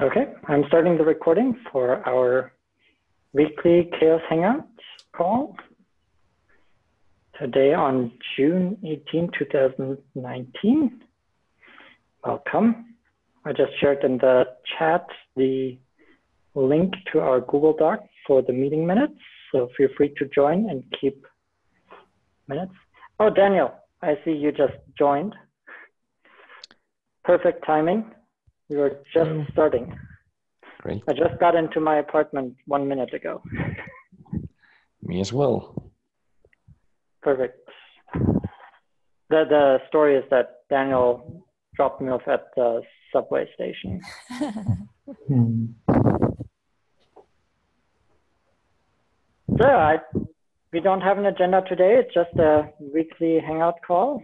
Okay, I'm starting the recording for our weekly CHAOSS Hangout call. Today on June 18, 2019. Welcome. I just shared in the chat the link to our Google Doc for the meeting minutes. So feel free to join and keep minutes. Oh, Daniel, I see you just joined. Perfect timing. We were just mm. starting. Great. I just got into my apartment one minute ago. Me as well. Perfect. The, the story is that Daniel dropped me off at the subway station. so I, we don't have an agenda today. It's just a weekly hangout call.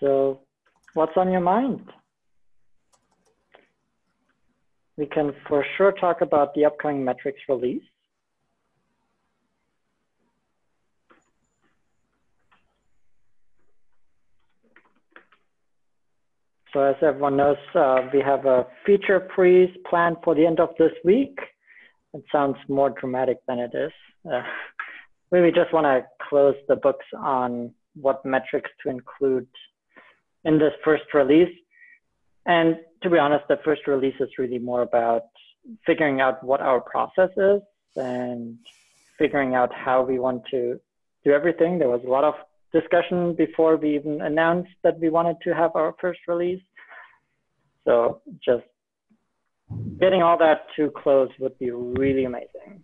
So what's on your mind? We can for sure talk about the upcoming metrics release. So as everyone knows, uh, we have a feature freeze planned for the end of this week. It sounds more dramatic than it is. Uh, we just want to close the books on what metrics to include in this first release. And to be honest, the first release is really more about figuring out what our process is and figuring out how we want to do everything. There was a lot of discussion before we even announced that we wanted to have our first release. So just getting all that to close would be really amazing.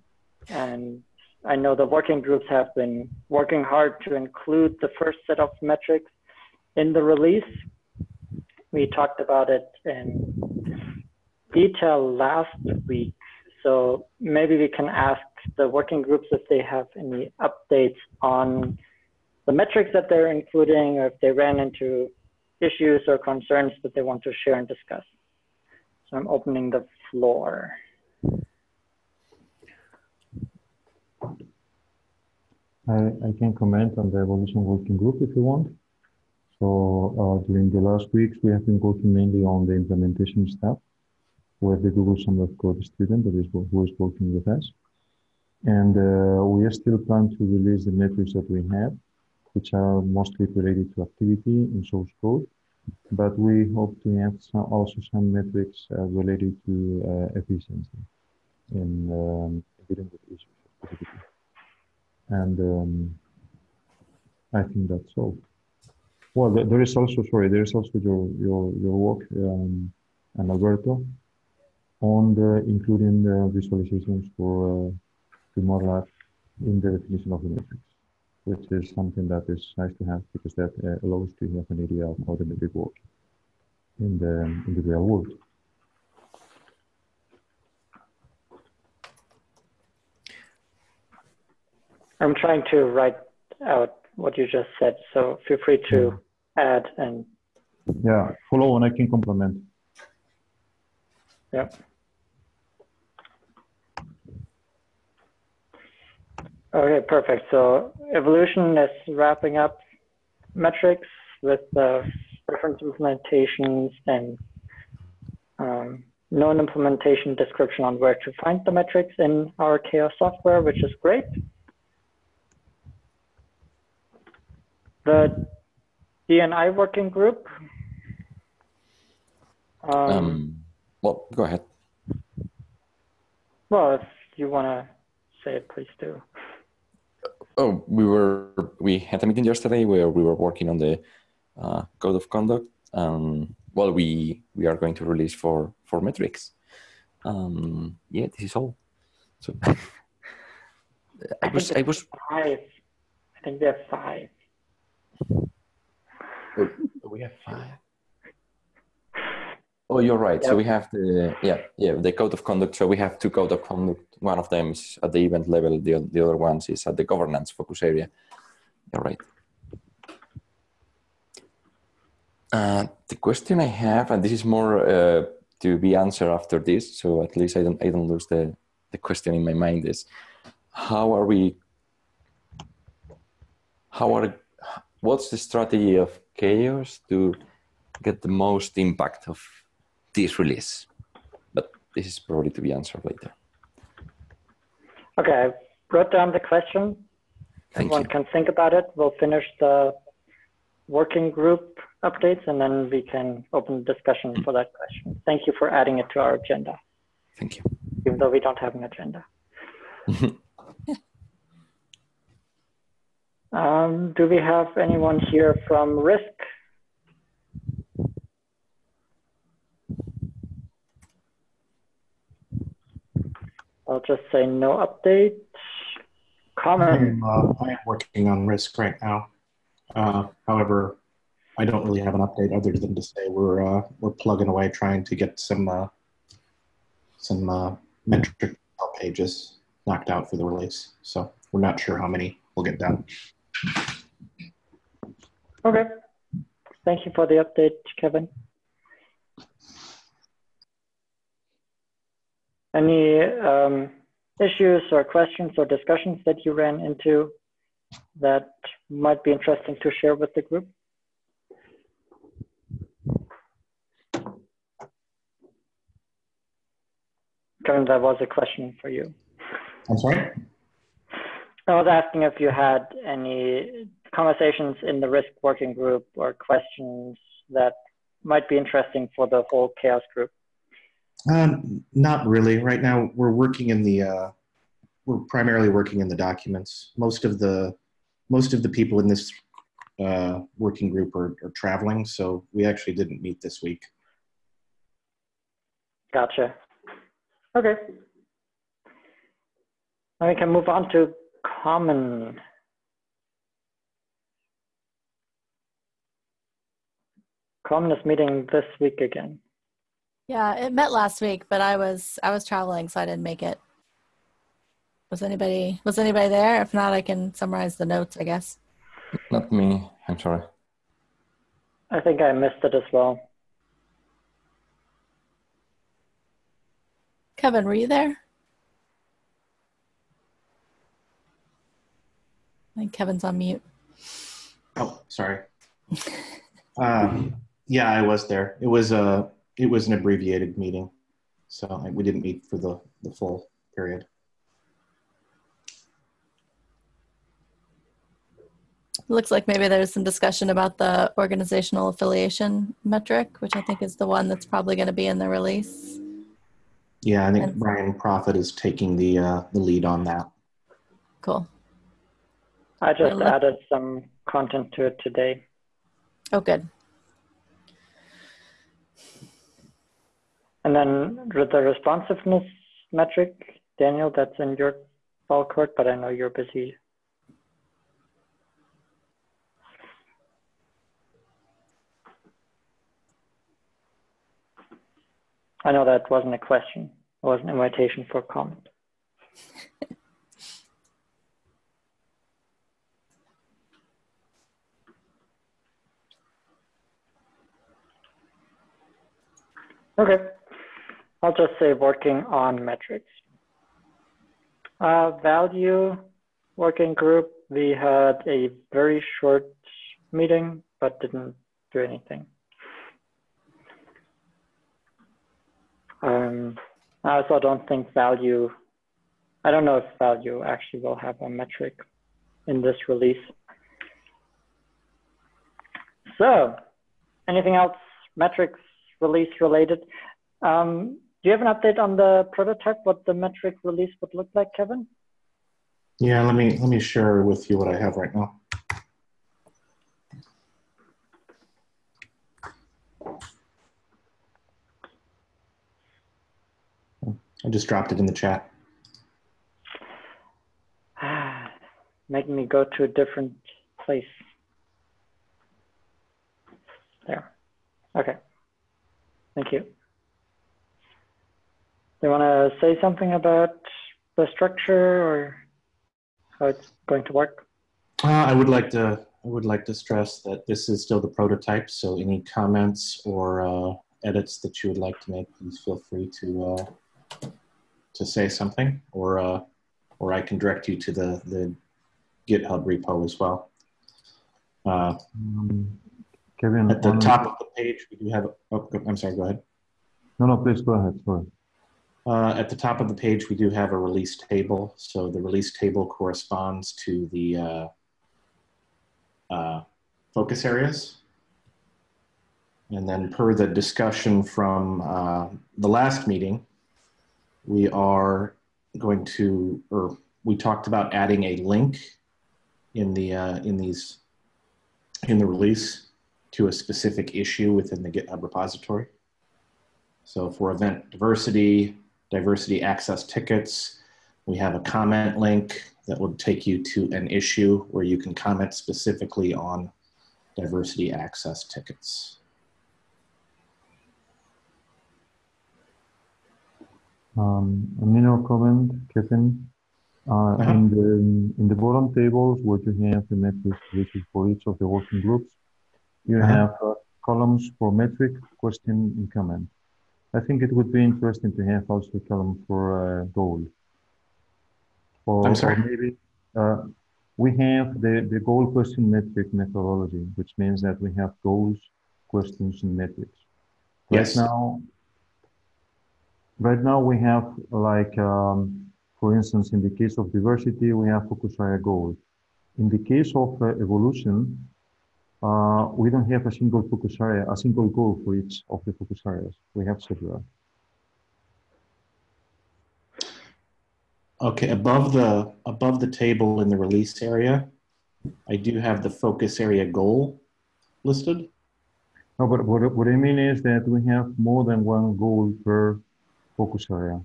And I know the working groups have been working hard to include the first set of metrics in the release. We talked about it in detail last week. So maybe we can ask the working groups if they have any updates on the metrics that they're including or if they ran into issues or concerns that they want to share and discuss. So I'm opening the floor. I, I can comment on the evolution working group if you want. So uh, during the last weeks, we have been working mainly on the implementation stuff with the Google Summer of Code student that is who is working with us. And uh, we are still planning to release the metrics that we have, which are mostly related to activity in source code. But we hope to have some, also some metrics uh, related to uh, efficiency in um, dealing with issues. And um, I think that's all. Well, there is also, sorry, there is also your, your, your work, um, and Alberto, on the, including the visualizations for uh, Modelab in the definition of the metrics, which is something that is nice to have because that uh, allows to have an idea of how the metric works in the, in the real world. I'm trying to write out what you just said, so feel free to add and yeah follow and i can complement. Yeah. Okay perfect. So evolution is wrapping up metrics with the reference implementations and um, known implementation description on where to find the metrics in our CHAOSS software, which is great. The DNI working group. Um, um, well, go ahead. Well, if you want to say it, please do. Oh, we were we had a meeting yesterday where we were working on the uh, code of conduct. Um, well, we we are going to release for for metrics. Um, yeah, this is all. So I, I was I was five. I think we have five. Oh, we have five. Oh, you're right. Yep. So we have the yeah yeah the code of conduct. So we have two code of conduct. One of them is at the event level. The the other one is at the governance focus area. You're right. Uh, the question I have, and this is more uh, to be answered after this, so at least I don't I don't lose the the question in my mind is how are we how are what's the strategy of CHAOSS to get the most impact of this release? But this is probably to be answered later. Okay, I wrote down the question. Thank Everyone you. can think about it. We'll finish the working group updates and then we can open discussion mm. for that question. Thank you for adding it to our agenda, Thank you. even though we don't have an agenda. um, do we have anyone here from risk? I'll just say no update. Comment. I'm, uh, I am working on risk right now. Uh, however, I don't really have an update other than to say we're uh, we're plugging away trying to get some uh, some uh, metric pages knocked out for the release. So we're not sure how many we'll get done. Okay. Thank you for the update, Kevin. Any um, issues or questions or discussions that you ran into that might be interesting to share with the group? Kevin, that was a question for you. I'm sorry. I was asking if you had any conversations in the risk working group or questions that might be interesting for the whole CHAOSS group. Um, not really. Right now, we're working in the uh, we're primarily working in the documents. Most of the most of the people in this uh, working group are, are traveling, so we actually didn't meet this week. Gotcha. Okay. Now we can move on to common. Common is meeting this week again. Yeah, it met last week, but I was I was traveling, so I didn't make it. Was anybody was anybody there? If not, I can summarize the notes, I guess. Not me. I'm sorry. I think I missed it as well. Kevin, were you there? I think Kevin's on mute. Oh, sorry. um, yeah, I was there. It was a it was an abbreviated meeting, so we didn't meet for the the full period. Looks like maybe there's some discussion about the organizational affiliation metric, which I think is the one that's probably going to be in the release. Yeah, I think And- Brian Proffitt is taking the uh, the lead on that. Cool. I just added some content to it today. Oh, good. And then the responsiveness metric, Daniel, that's in your ball court, but I know you're busy. I know that wasn't a question. It was an invitation for comment. Okay, I'll just say working on metrics. Uh, value working group, we had a very short meeting, but didn't do anything. Um, I also don't think value, I don't know if value actually will have a metric in this release. So, anything else metrics release related? Um, do you have an update on the prototype, what the metric release would look like, Kevin? Yeah, let me let me share with you what I have right now. I just dropped it in the chat. Making me go to a different place. There. Okay. Thank you. You want to say something about the structure or how it's going to work? Uh, I would like to I would like to stress that this is still the prototype. So any comments or uh, edits that you would like to make, please feel free to uh, to say something, or uh, or I can direct you to the the GitHub repo as well. Uh, Kevin, at the top of the page, we do have, oh, I'm sorry, go ahead. No, no, please go ahead. Sorry. Uh, at the top of the page, we do have a release table. So the release table corresponds to the uh, uh, focus areas. And then per the discussion from uh, the last meeting, we are going to, or we talked about adding a link in the, uh, in these, in the release to a specific issue within the GitHub repository. So for event diversity, diversity access tickets, we have a comment link that will take you to an issue where you can comment specifically on diversity access tickets. Um, a minor comment, Kevin. Uh, Uh-huh. In the in the bottom tables, what you have the metrics which is for each of the working groups, you Uh-huh. have uh, columns for metric, question, and comment. I think it would be interesting to have also a column for uh, goal. Or, I'm sorry? or maybe uh, we have the, the goal question metric methodology, which means that we have goals, questions, and metrics. Right Yes. now, right now we have like, um, for instance, in the case of diversity, we have focus area goal. In the case of uh, evolution, uh, we don't have a single focus area, a single goal for each of the focus areas. We have several. Okay, above the above the table in the release area, I do have the focus area goal listed. No, but what, what I mean is that we have more than one goal per focus area.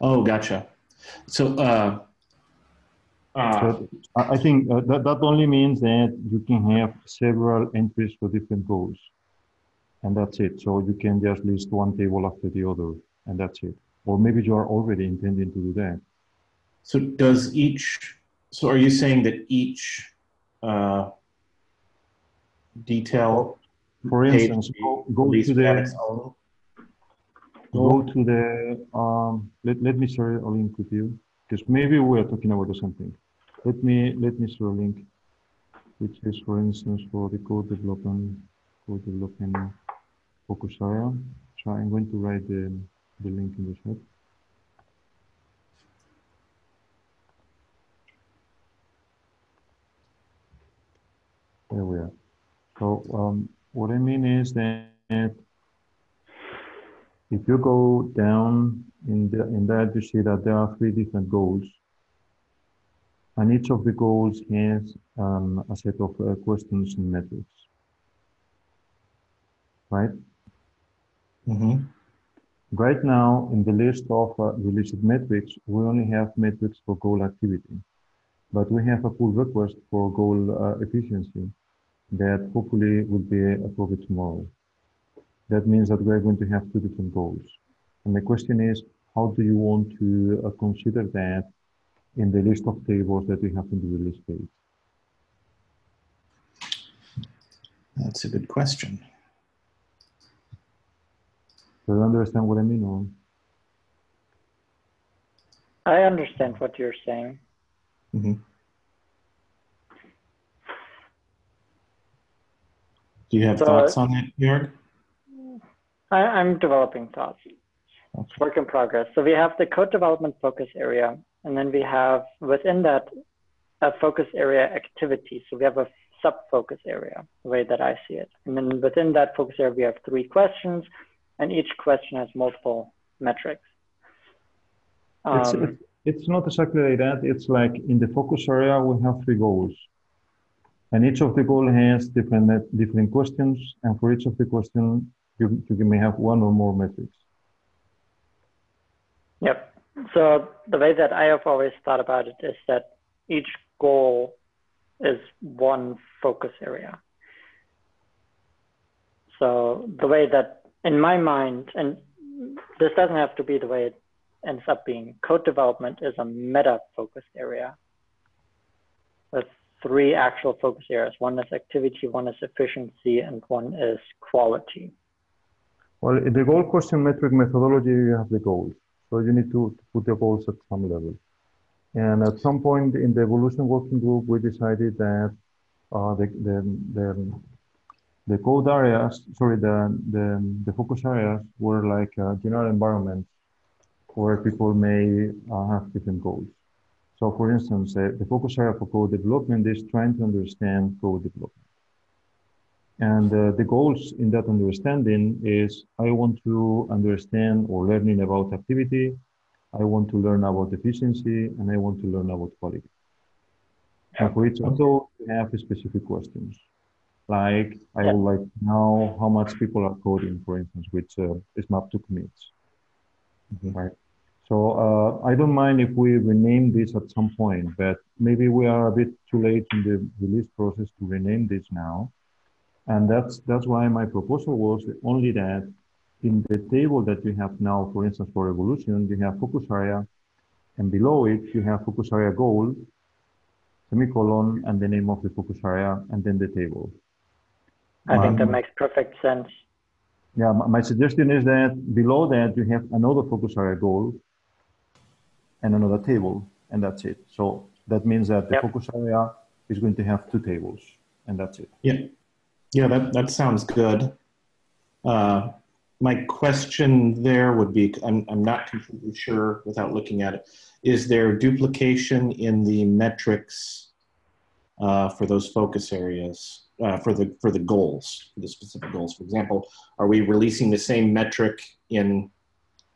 Oh, gotcha. So, uh, uh, I, think uh, that, that only means that you can have several entries for different goals. And that's it. So you can just list one table after the other, and that's it. Or maybe you are already intending to do that. so does each? So, are you saying that each uh, detail For instance, go, go to the its go to the um let, let me share a link with you because maybe we are talking about something let me let me share a link which is for instance for the code development code development focus area so i'm going to write the the link in the chat. There we are. So um what i mean is that if you go down in, the, in that, you see that there are three different goals. And each of the goals has um, a set of uh, questions and metrics. Right? hmm Right now, in the list of uh, released metrics, we only have metrics for goal activity. But we have a pull request for goal uh, efficiency that hopefully will be approved tomorrow. That means that we're going to have two different goals. And the question is, how do you want to uh, consider that in the list of tables that we have in the release page? That's a good question. Do you understand what I mean? Or? I understand what you're saying. hmm Do you have So- thoughts on that, Jörg? I, I'm developing thoughts. It's work in progress. So we have the code development focus area, and then we have within that a focus area activity. So we have a sub focus area, the way that I see it. And then within that focus area, we have three questions, and each question has multiple metrics. It's, Um, it's not exactly like that. It's like in the focus area, we have three goals. And each of the goal has different, different questions. And for each of the question, you, you may have one or more metrics. Yep. So the way that I have always thought about it is that each goal is one focus area. So the way that in my mind, and this doesn't have to be the way it ends up being, code development is a meta focus area with three actual focus areas. One is activity, one is efficiency, and one is quality. Well, the goal question metric methodology, you have the goals. So you need to, put the goals at some level. And at some point in the evolution working group, we decided that uh, the, the, the, the code areas, sorry, the, the, the focus areas were like uh, general environments where people may uh, have different goals. So for instance, uh, the focus area for code development is trying to understand code development. And uh, the goals in that understanding is I want to understand or learning about activity, I want to learn about efficiency, and I want to learn about quality. And for each of those, we have specific questions. Like, I would like to know how much people are coding, for instance, which uh, is mapped to commits. Mm -hmm. Right. So uh, I don't mind if we rename this at some point, but maybe we are a bit too late in the release process to rename this now. And that's, that's why my proposal was only that in the table that you have now, for instance, for evolution, you have focus area, and below it, you have focus area goal, semicolon, and the name of the focus area, and then the table. I think that um, makes perfect sense. Yeah, my suggestion is that below that you have another focus area goal and another table, and that's it. So that means that the yep. focus area is going to have two tables, and that's it. Yeah, yeah, that, that sounds good. Uh, my question there would be, I'm, I'm not completely sure without looking at it, is there duplication in the metrics uh, for those focus areas? uh, for the for the goals, for the specific goals. For example, are we releasing the same metric in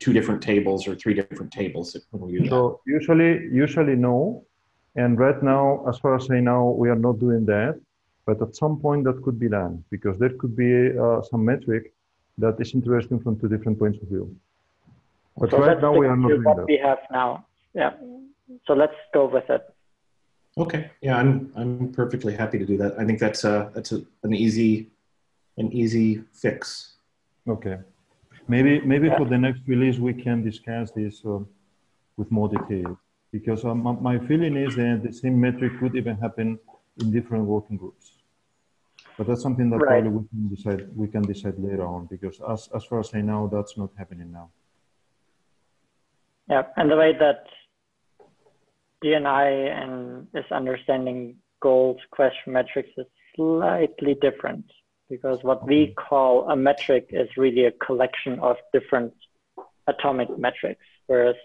two different tables or three different tables when we so usually usually no, and right now, as far as I know, we are not doing that. But at some point, that could be done because there could be uh, some metric that is interesting from two different points of view. But so right now, we are not doing what that. we have now. Yeah. So let's go with it. Okay, yeah, I'm I'm perfectly happy to do that. I think that's a that's a, an easy an easy fix. Okay, maybe maybe yeah. for the next release we can discuss this uh, with more detail because um, my feeling is that the same metric could even happen in different working groups. But that's something that right. probably we can decide we can decide later on because as as far as I know, that's not happening now. Yeah, and the way that DNI and is understanding goals question metrics is slightly different because what we call a metric is really a collection of different atomic metrics, whereas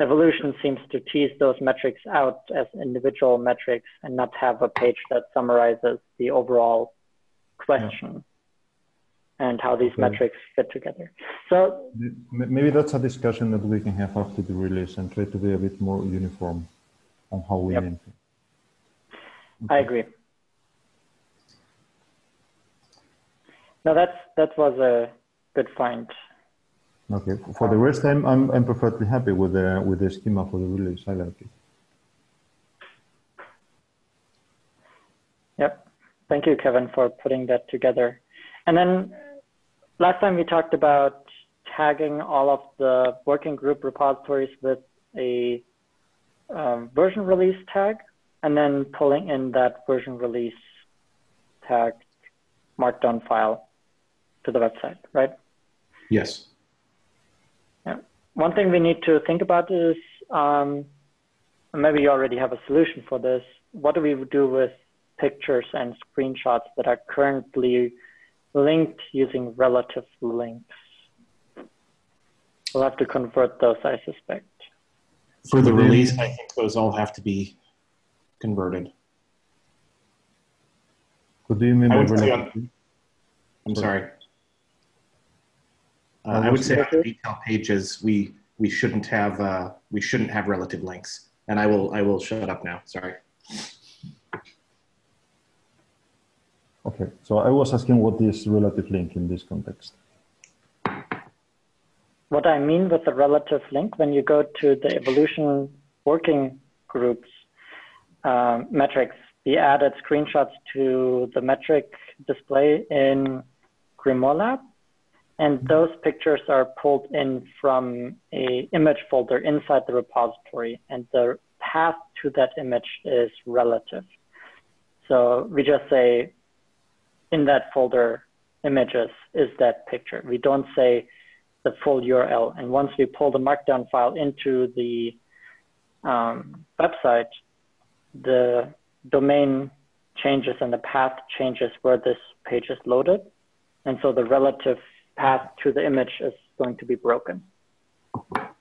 evolution seems to tease those metrics out as individual metrics and not have a page that summarizes the overall question. Yeah and how these okay. metrics fit together. So maybe that's a discussion that we can have after the release and try to be a bit more uniform on how we yep. it. Okay. I agree. No, that's that was a good find. Okay. For the rest, I'm I'm, I'm perfectly happy with the with the schema for the release. I like it. Yep. Thank you, Kevin, for putting that together. And then last time we talked about tagging all of the working group repositories with a um, version release tag and then pulling in that version release tag markdown file to the website, right? Yes. Yeah. One thing we need to think about is um, maybe you already have a solution for this. What do we do with pictures and screenshots that are currently linked using relative links. We'll have to convert those, I suspect. For the release, I think those all have to be converted. What do you mean by relative? I'm sorry. Uh, I would say on the detail pages, we we shouldn't have uh, we shouldn't have relative links. And I will I will shut up now. Sorry. Okay, so I was asking what is relative link in this context. What I mean with the relative link, when you go to the evolution working groups um, metrics, we added screenshots to the metric display in Grimoire Lab. And mm-hmm. those pictures are pulled in from a image folder inside the repository. And the path to that image is relative. So we just say in that folder images is that picture. We don't say the full URL. And once we pull the markdown file into the um, website, the domain changes and the path changes where this page is loaded. And so the relative path to the image is going to be broken.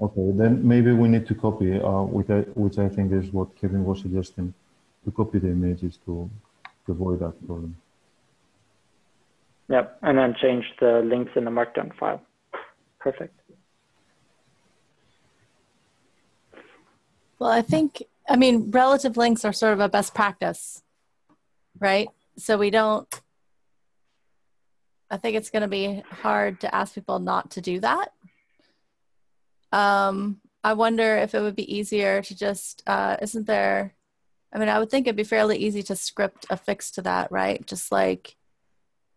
Okay, then maybe we need to copy, uh, which, I, which I think is what Kevin was suggesting, to copy the images to, to avoid that problem. Yep, and then change the links in the markdown file. Perfect. Well, I think, I mean, relative links are sort of a best practice, right? So we don't, I think it's going to be hard to ask people not to do that. Um, I wonder if it would be easier to just, uh, isn't there, I mean, I would think it'd be fairly easy to script a fix to that, right? Just like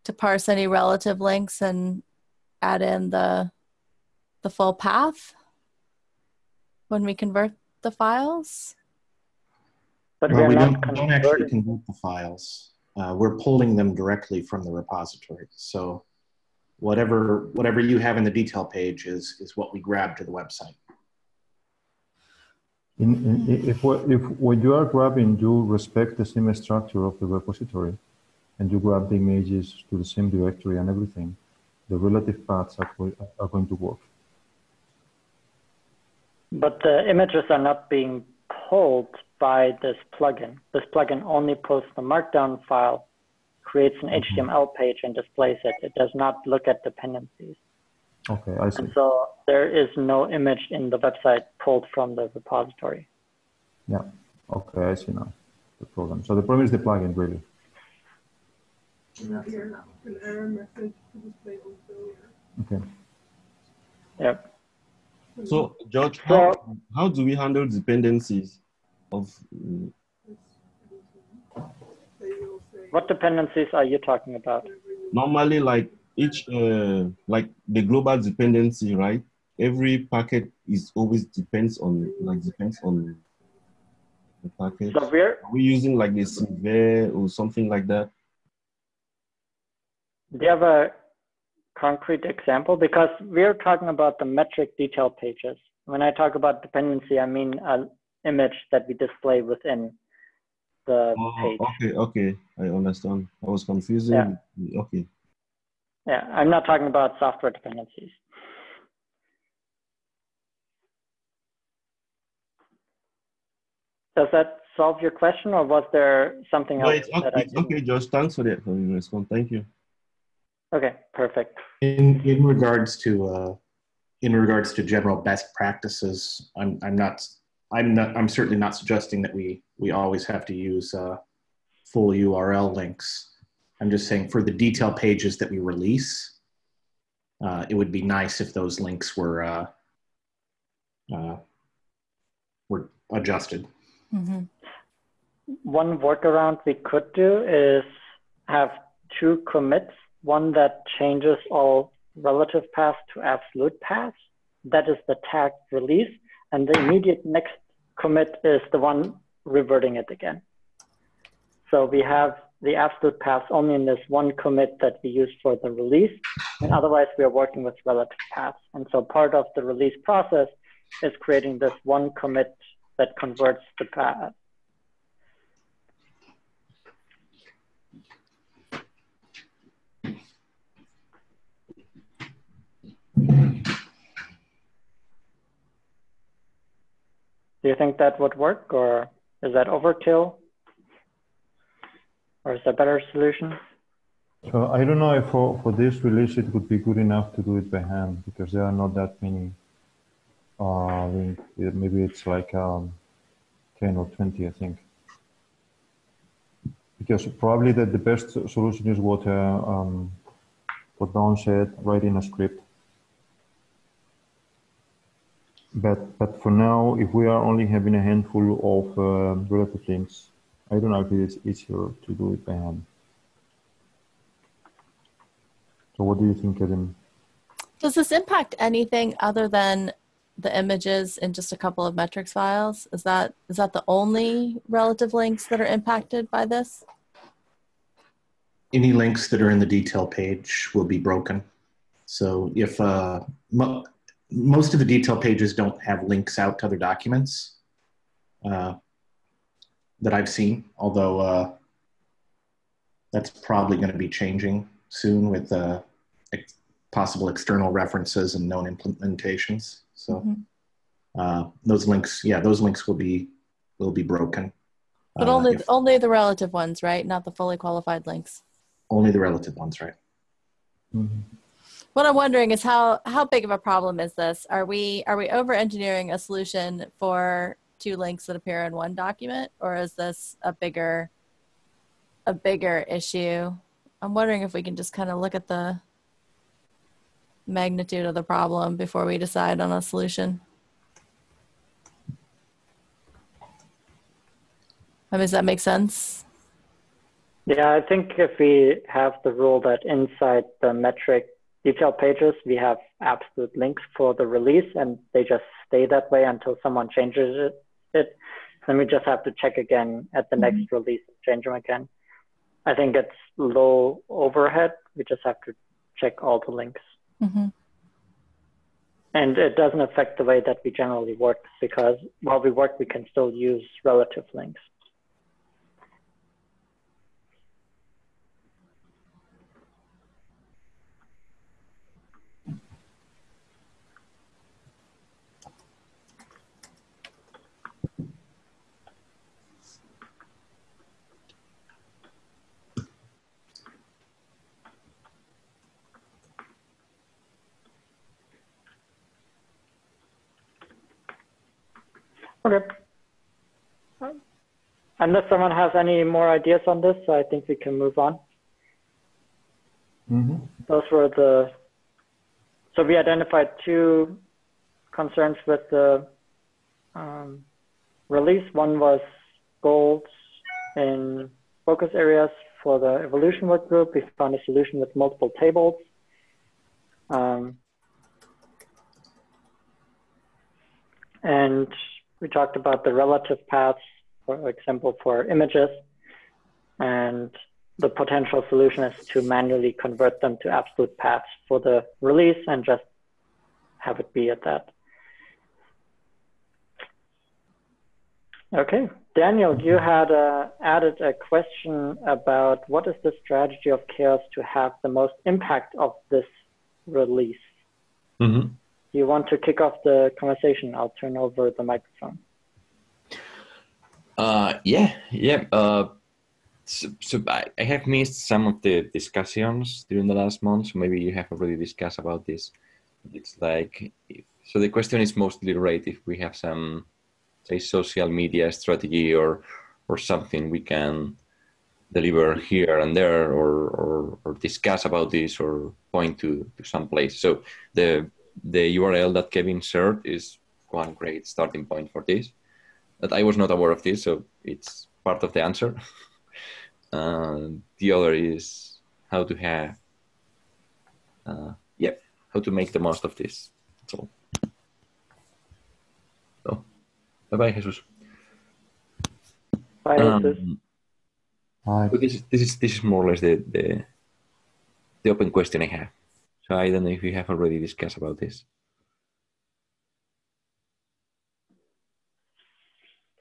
to parse any relative links and add in the, the full path when we convert the files? But Well, we're we not don't, don't actually convert the files. Uh, we're pulling them directly from the repository. So whatever whatever you have in the detail page is is what we grab to the website. In, in, if, what- if when you are grabbing, you respect the same structure of the repository, and you grab the images to the same directory and everything, the relative paths are, are going to work. But the images are not being pulled by this plugin. This plugin only posts the markdown file, creates an mm-hmm. HTML page and displays it. It does not look at dependencies. Okay, I see. And so there is no image in the website pulled from the repository. Yeah. Okay, I see now the problem. So the problem is the plugin, really. Here, an error message to display on failure. Okay. Yep. So, George, how, So- how do we handle dependencies of mm, They will say What dependencies are you talking about? normally like each uh, like the global dependency, right? Every packet is always depends on like depends on the packet. So we're Are we using like the Silver or something like that? Do you have a concrete example? Because we're talking about the metric detail pages. When I talk about dependency, I mean an image that we display within the Oh, page. okay, okay, I understand. I was confusing. Okay. Yeah, I'm not talking about software dependencies. Does that solve your question or was there something No, else it's that okay, I it's didn't? okay, Josh. Thanks for that for your response. Thank you. Okay, perfect. In in regards to uh, in regards to general best practices, I'm I'm not I'm not I'm certainly not suggesting that we we always have to use uh, full URL links. I'm just saying for the detail pages that we release, uh, it would be nice if those links were uh, uh, were adjusted. Mm-hmm. One workaround we could do is have two commits, one that changes all relative paths to absolute paths. That is the tag release. And the immediate next commit is the one reverting it again. So we have the absolute paths only in this one commit that we use for the release. And otherwise we are working with relative paths. And so part of the release process is creating this one commit that converts the path Do you think that would work or is that overkill? Or is there a better solution? So I don't know if for, for this release it would be good enough to do it by hand because there are not that many uh, links. Yeah, Maybe it's like um, 10 or 20, I think. Because probably the, the best solution is what, uh, um, what Don said, writing a script. But, but for now, if we are only having a handful of uh, relative links, I don't know if it's easier to do it by hand. So what do you think, Kevin? Does this impact anything other than the images in just a couple of metrics files? Is that is that the only relative links that are impacted by this? Any links that are in the detail page will be broken. So if uh, mo- most of the detail pages don't have links out to other documents uh, that I've seen, although uh, that's probably going to be changing soon with uh, ex- possible external references and known implementations. So Mhm. uh, those links, yeah, those links will be will be broken. But uh, only if- only the relative ones, right? Not the fully qualified links. only the relative ones, right? Mhm. What I'm wondering is how how big of a problem is this? Are we are we over engineering a solution for two links that appear in one document, or is this a bigger a bigger issue? I'm wondering if we can just kind of look at the magnitude of the problem before we decide on a solution. I mean, does that make sense? Yeah, I think if we have the rule that inside the metric detail pages, we have absolute links for the release and they just stay that way until someone changes it, it then we just have to check again at the next release, change them again. I think it's low overhead. We just have to check all the links. hmm And it doesn't affect the way that we generally work because while we work, we can still use relative links. Okay. Unless someone has any more ideas on this, I think we can move on. Mhm. Those were the, so we identified two concerns with the um, release. One was goals in focus areas for the evolution work group. We found a solution with multiple tables. Um, and we talked about the relative paths, for example, for images. And the potential solution is to manually convert them to absolute paths for the release and just have it be at that. Okay, Daniel, you had uh, added a question about what is the strategy of CHAOSS to have the most impact of this release? Mm-hmm. You want to kick off the conversation? I'll turn over the microphone. Uh, yeah, yeah. Uh, so, so I, I have missed some of the discussions during the last month. So maybe you have already discussed about this. It's like so. The question is mostly right if we have some, say, social media strategy or or something we can deliver here and there, or or, or discuss about this, or point to to some place. So the the URL that Kevin shared is one great starting point for this that I was not aware of this, so it's part of the answer. uh, the other is how to have, uh, yeah, how to make the most of this. That's all. So, bye bye, Jesus. Bye, Jesus. Um, Hi. so this is this is this is more or less the the the open question I have. So I don't know if we have already discussed about this.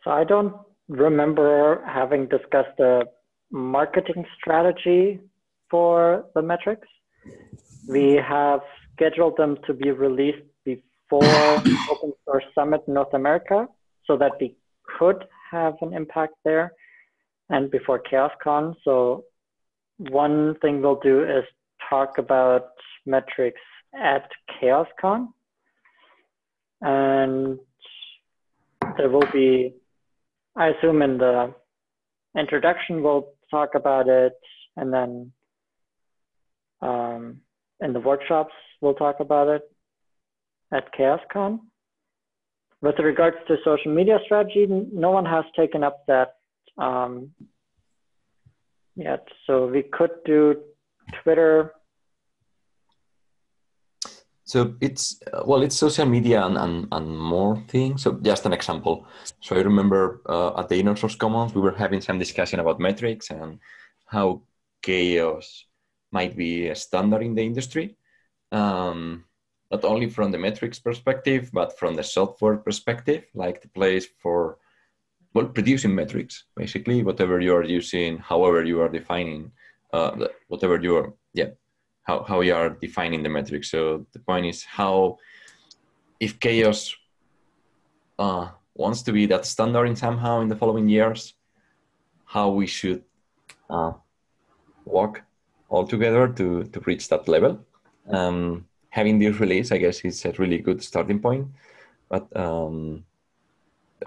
So I don't remember having discussed the marketing strategy for the metrics. We have scheduled them to be released before Open Source Summit North America so that we could have an impact there and before CHAOSScon. So one thing we'll do is talk about metrics at CHAOSScon. And there will be I assume in the introduction we'll talk about it, and then um, in the workshops we'll talk about it at CHAOSScon. With regards to social media strategy, no one has taken up that um, yet. So we could do Twitter. So it's uh, well, it's social media and, and, and more things. So just an example. So I remember uh, at the Inner Source Commons, we were having some discussion about metrics and how CHAOSS might be a standard in the industry. Um, not only from the metrics perspective, but from the software perspective, like the place for well producing metrics, basically whatever you are using, however you are defining uh, whatever you are, yeah, how, how are defining the metric. So the point is how, if CHAOSS uh, wants to be that standard in somehow in the following years, how we should uh, work all together to, to reach that level. Um, having this release, I guess, is a really good starting point. But um,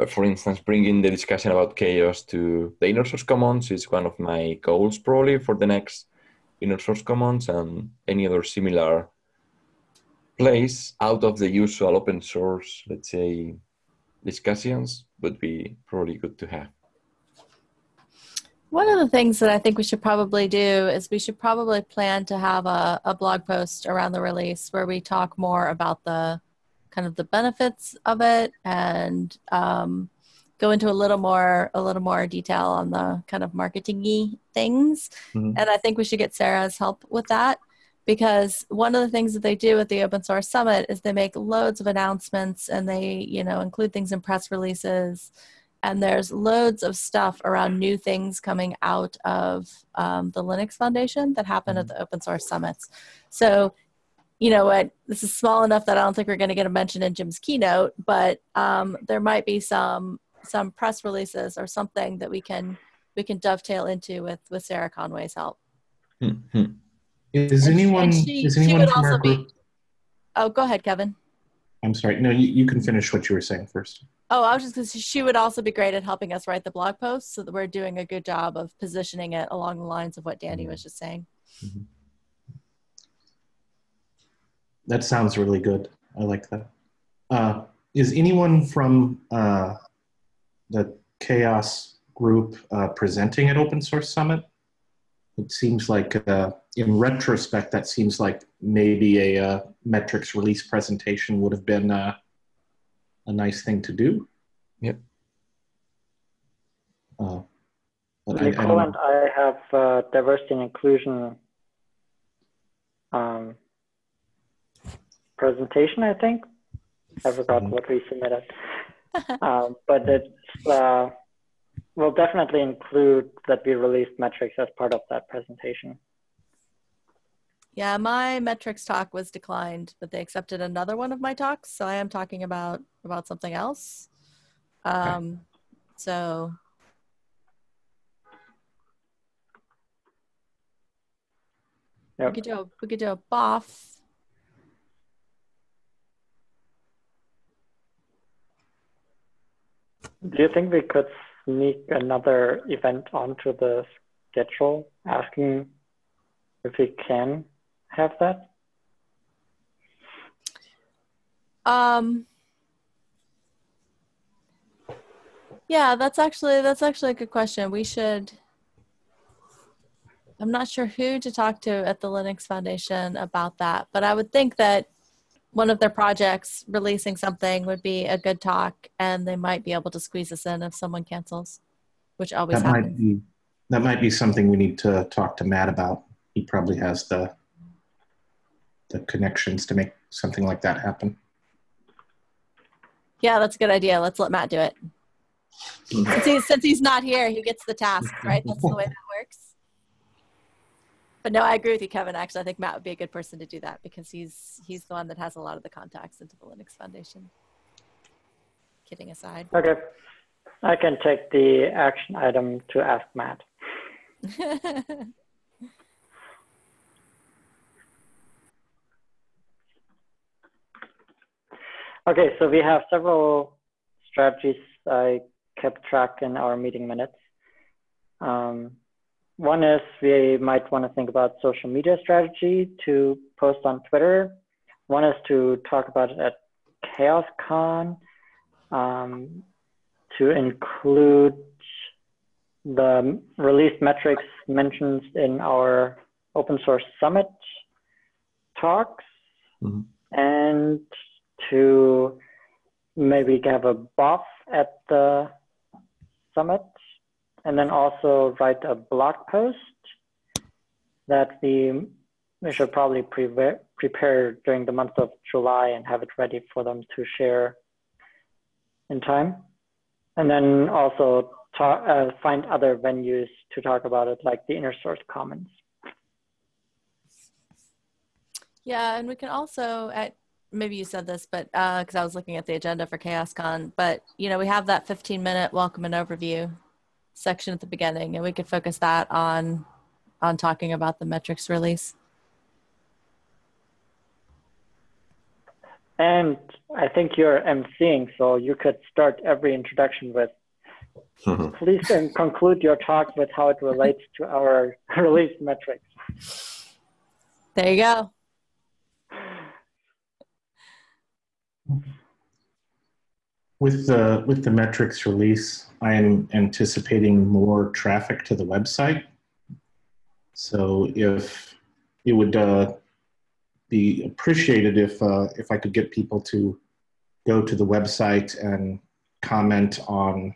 for instance, bringing the discussion about CHAOSS to the inner source commons is one of my goals probably for the next inner source commons and any other similar place out of the usual open source, let's say, discussions would be probably good to have. One of the things that I think we should probably do is we should probably plan to have a, a blog post around the release where we talk more about the kind of the benefits of it and um, go into a little more a little more detail on the kind of marketingy things. Mhm. And I think we should get Sarah's help with that because one of the things that they do at the open source summit is they make loads of announcements and they you know include things in press releases and there's loads of stuff around new things coming out of um, the linux foundation that happen at the open source summits so you know what this is small enough that i don't think we're going to get a mention in jim's keynote but um, there might be some some press releases or something that we can we can dovetail into with with sarah conway's help Hmm, hmm. Is And anyone and she- is she anyone would from our also be- oh go ahead kevin I'm sorry. No, you, you can finish what you were saying first. Oh, I was just because she would also be great at helping us write the blog post so that we're doing a good job of positioning it along the lines of what Danny was just saying. That sounds really good. I like that. Uh, is anyone from uh, the CHAOSS group uh, presenting at Open Source Summit? It seems like, uh, in retrospect, that seems like maybe a uh, metrics release presentation would have been uh, a nice thing to do. Yep. Uh, but I, I Nicole don't and I have uh, diversity and inclusion um, presentation, I think. I forgot Mhm. what we submitted. um, but it's, uh, we'll definitely include that we released metrics as part of that presentation. Yeah, my metrics talk was declined, but they accepted another one of my talks, so I am talking about about something else. Um, so we Yep. could do a, we could do a BOF. Do you think we could sneak another event onto the schedule, asking if we can have that? Um, yeah, that's actually that's actually a good question. We should. I'm not sure who to talk to at the Linux Foundation about that, but I would think that one of their projects releasing something would be a good talk, and they might be able to squeeze us in if someone cancels, which always that might happens. be that might be something we need to talk to Matt about. He probably has the the connections to make something like that happen. Yeah, that's a good idea. Let's let Matt do it. Mm-hmm. Since he's, since he's not here, he gets the task, right? That's the way that works. But no, I agree with you, Kevin. Actually, I think Matt would be a good person to do that because he's he's the one that has a lot of the contacts into the Linux Foundation. Kidding aside. Okay. I can take the action item to ask Matt. Okay, so we have several strategies I kept track in our meeting minutes. Um, one is we might want to think about social media strategy to post on Twitter. One is to talk about it at CHAOSScon, um, to include the release metrics mentioned in our open source summit talks Mhm. and to maybe have a BOF at the summit and then also write a blog post that we we should probably prepare prepare during the month of July and have it ready for them to share in time. And then also talk, uh, find other venues to talk about it like the inner source commons. Yeah, and we can also at maybe you said this, but because I was looking at the agenda for CHAOSScon, but you know we have that 15 minute welcome and overview section at the beginning, and we could focus that on on talking about the metrics release. And I think you're emceeing, so you could start every introduction with, please and conclude your talk with how it relates to our release metrics. There you go. With the with the metrics release, I am anticipating more traffic to the website. So if it would uh, be appreciated if uh, if I could get people to go to the website and comment on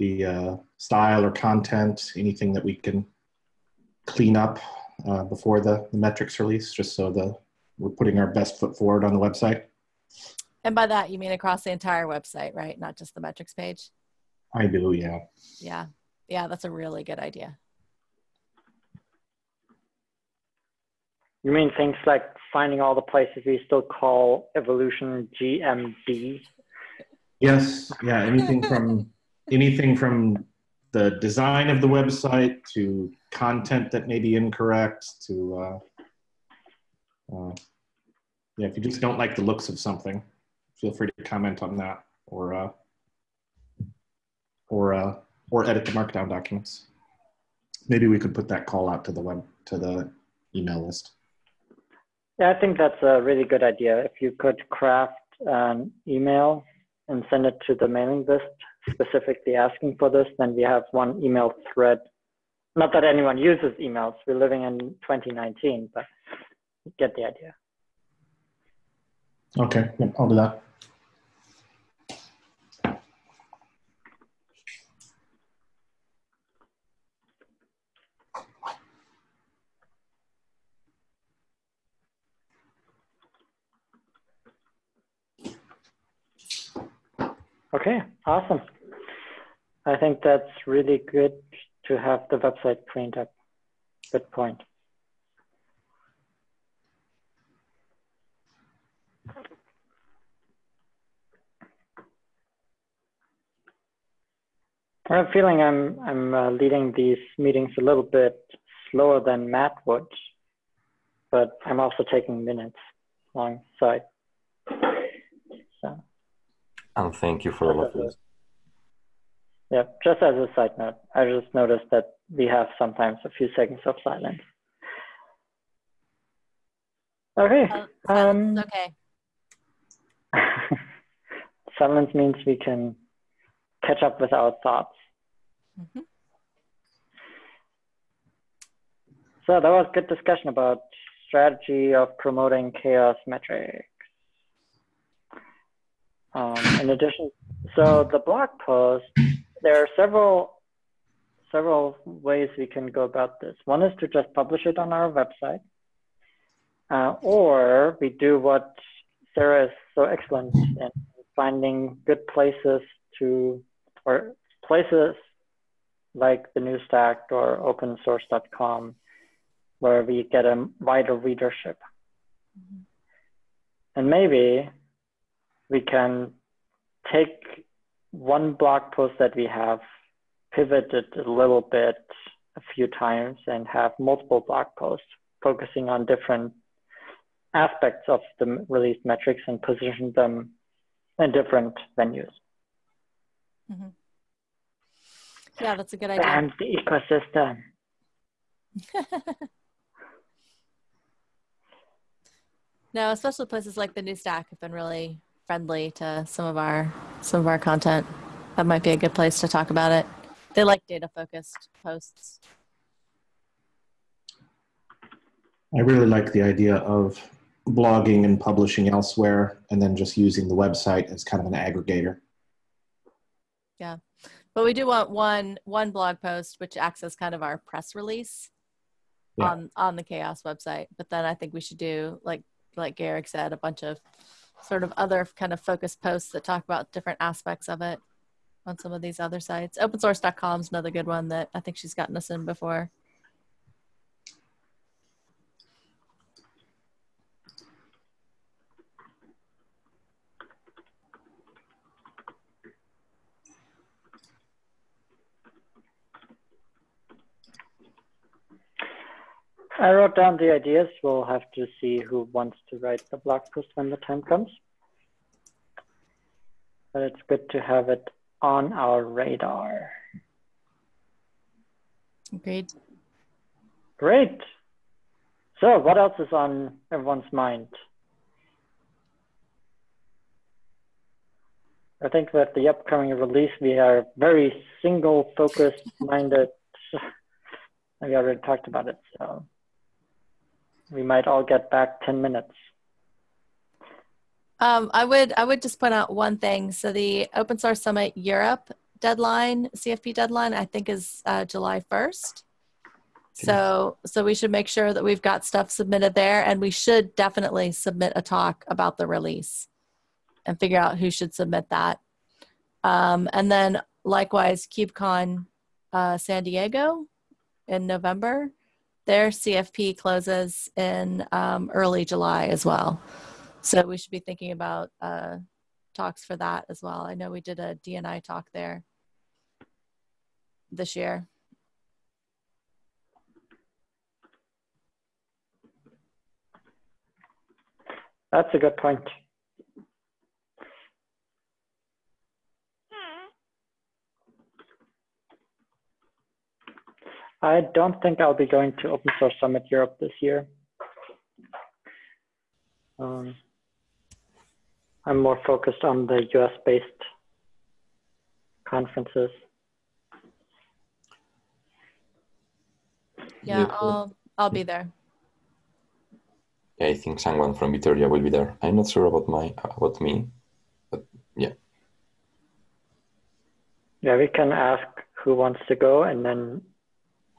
the uh, style or content, anything that we can clean up uh, before the, the metrics release, just so the we're putting our best foot forward on the website. And by that, you mean across the entire website, right? Not just the metrics page? I do, yeah. Yeah. Yeah, that's a really good idea. You mean things like finding all the places we still call evolution GMD? Yes, yeah, anything from anything from the design of the website to content that may be incorrect to uh, uh, yeah, if you just don't like the looks of something, feel free to comment on that or uh, or uh, or edit the markdown documents. Maybe we could put that call out to the web to the email list. Yeah, I think that's a really good idea. If you could craft an email and send it to the mailing list specifically asking for this, then we have one email thread. Not that anyone uses emails. We're living in 2019, but you get the idea. Okay, I'll do that. Okay, awesome. I think that's really good to have the website cleaned up. Good point. I have a feeling I'm I'm uh, leading these meetings a little bit slower than Matt would, but I'm also taking minutes alongside. So. And thank you for all of this. Yeah, just as a side note, I just noticed that we have sometimes a few seconds of silence. Okay. Uh, Um, okay. silence means we can catch up with our thoughts. Mhm. So that was good discussion about strategy of promoting CHAOSS metrics. Um, in addition, so the blog post, there are several several ways we can go about this. One is to just publish it on our website, uh, or we do what Sarah is so excellent in finding good places to, or places like the New Stack or opensource.com, where we get a wider readership. And maybe we can take one blog post that we have, pivoted a little bit a few times, and have multiple blog posts focusing on different aspects of the release metrics and position them in different venues. Mhm. Yeah, that's a good idea. And the ecosystem. No, especially places like the new stack have been really friendly to some of our some of our content. That might be a good place to talk about it. They like data focused posts. I really like the idea of blogging and publishing elsewhere and then just using the website as kind of an aggregator. Yeah. But we do want one one blog post which acts as kind of our press release Yeah. on on the CHAOSS website. But then I think we should do like like Garrick said, a bunch of sort of other kind of focused posts that talk about different aspects of it on some of these other sites. Opensource.com is another good one that I think she's gotten us in before. I wrote down the ideas. We'll have to see who wants to write the blog post when the time comes. But it's good to have it on our radar. Great. Great. So, what else is on everyone's mind? I think with the upcoming release, we are very single focused minded. We already talked about it, so we might all get back 10 minutes. Um, I would I would just point out one thing. So the Open Source Summit Europe deadline, CFP deadline, I think is uh, July first. So so we should make sure that we've got stuff submitted there, and we should definitely submit a talk about the release, and figure out who should submit that. Um, and then likewise, KubeCon uh, San Diego in November. Their CFP closes in um, early July as well. So we should be thinking about uh, talks for that as well. I know we did a DNI talk there this year. That's a good point. I don't think I'll be going to Open Source Summit Europe this year. Um, I'm more focused on the US based conferences. Yeah, Yeah. I'll I'll be there. Yeah, I think someone from Bitergia will be there. I'm not sure about my about me, but yeah. Yeah, we can ask who wants to go and then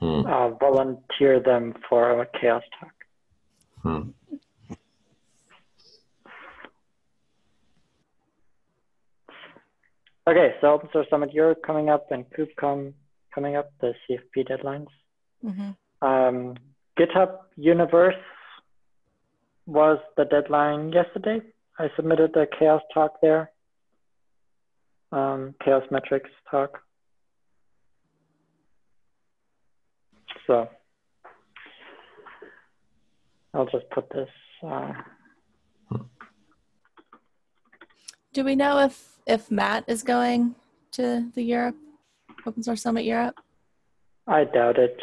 Hmm. uh, volunteer them for a CHAOSS talk. Hmm. Okay, so Open Source Summit Europe coming up and KubeCon coming up, the CFP deadlines. hmm Um, GitHub Universe was the deadline yesterday. I submitted the CHAOSS talk there, um, CHAOSS metrics talk. So I'll just put this. Uh, Do we know if if Matt is going to the Europe Open Source Summit Europe? I doubt it.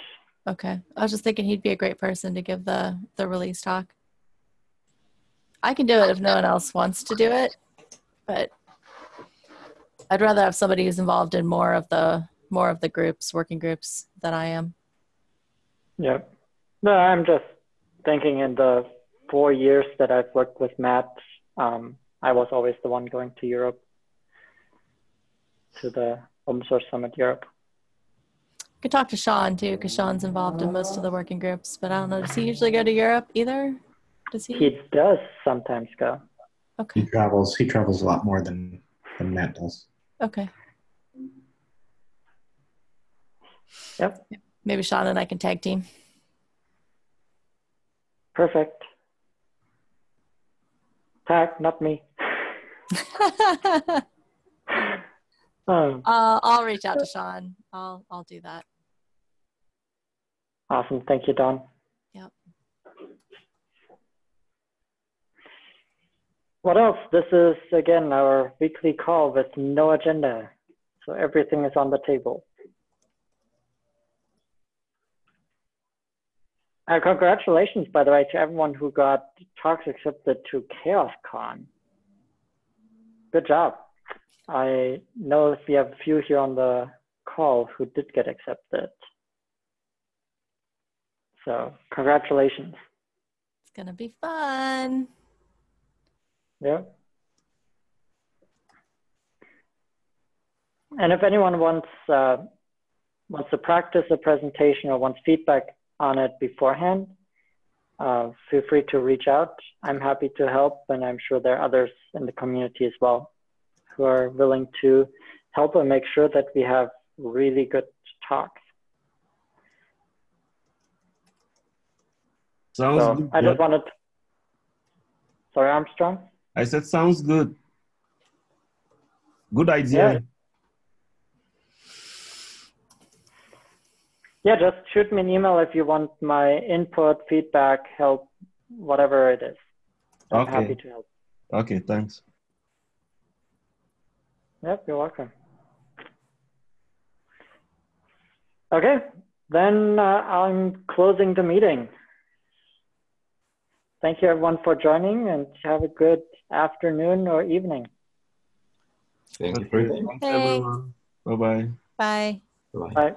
Okay, I was just thinking he'd be a great person to give the the release talk. I can do it if no one else wants to do it, but I'd rather have somebody who's involved in more of the more of the groups, working groups, than I am. Yeah. No, I'm just thinking in the four years that I've worked with Matt, um, I was always the one going to Europe, to the Open Source Summit Europe. Could talk to Sean too, because Sean's involved in most of the working groups. But I don't know. Does he usually go to Europe either? Does he? He does sometimes go. Okay. He travels. He travels a lot more than than Matt does. Okay. Yep. Maybe Sean and I can tag team. Perfect. Tag, not me. Um, Uh, I'll reach out to Sean. I'll I'll do that. awesome. Thank you, Don. Yep. What else? This is, again, our weekly call with no agenda. So everything is on the table. Uh, congratulations, by the way, to everyone who got talks accepted to CHAOSScon. Good job. I know we have a few here on the call who did get accepted. So congratulations. It's gonna be fun. Yeah. And if anyone wants uh, wants to practice a presentation or wants feedback on it beforehand, uh, feel free to reach out. I'm happy to help, and I'm sure there are others in the community as well who are willing to help and make sure that we have really good talks. Sounds So good. I just wanted. Sorry, Armstrong. I said sounds good. Good idea. yeah, just shoot me an email if you want my input, feedback, help, whatever it is. I'm Okay. happy to help. Okay, thanks. Yep, you're welcome. Okay, then uh, I'm closing the meeting. Thank you everyone for joining and have a good afternoon or evening. Thank you for your Okay, thanks Thanks. everyone. Bye bye. Bye. Bye. Bye.